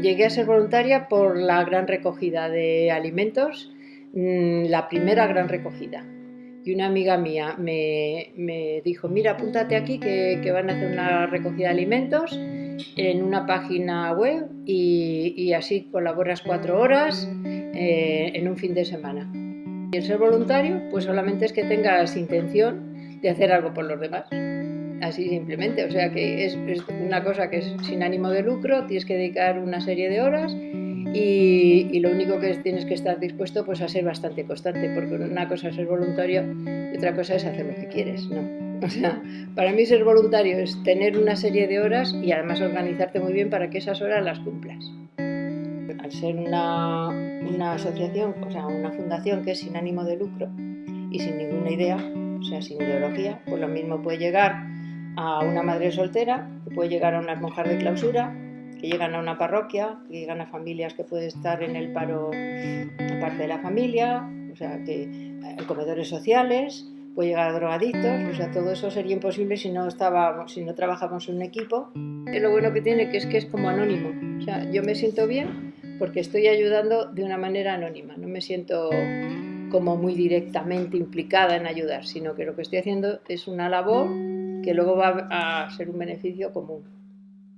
llegué a ser voluntaria por la gran recogida de alimentos, mm, la primera gran recogida. Y una amiga mía me, dijo, mira, apúntate aquí que, van a hacer una recogida de alimentos en una página web y, así colaboras cuatro horas eh, en un fin de semana. Y el ser voluntario, pues solamente es que tengas intención de hacer algo por los demás así simplemente. O sea que es, una cosa que es sin ánimo de lucro, tienes que dedicar una serie de horas y, lo único que tienes que estar dispuesto pues a ser bastante constante, porque una cosa es ser voluntario y otra cosa es hacer lo que quieres, ¿no? O sea, para mí ser voluntario es tener una serie de horas y además organizarte muy bien para que esas horas las cumplas. Al ser una, una asociación, o sea, una fundación que es sin ánimo de lucro y sin ninguna idea, o sea, sin ideología, pues lo mismo puede llegar a una madre soltera, que puede llegar a unas monjas de clausura, que llegan a una parroquia, que llegan a familias que pueden estar en el paro aparte de la familia, o sea, que en comedores sociales, puede llegar a drogadictos, o sea, todo eso sería imposible si no estábamos, si no trabajamos en un equipo. Y lo bueno que tiene que es que es como anónimo, o sea, yo me siento bien porque estoy ayudando de una manera anónima, no me siento como muy directamente implicada en ayudar, sino que lo que estoy haciendo es una labor que luego va a ser un beneficio común.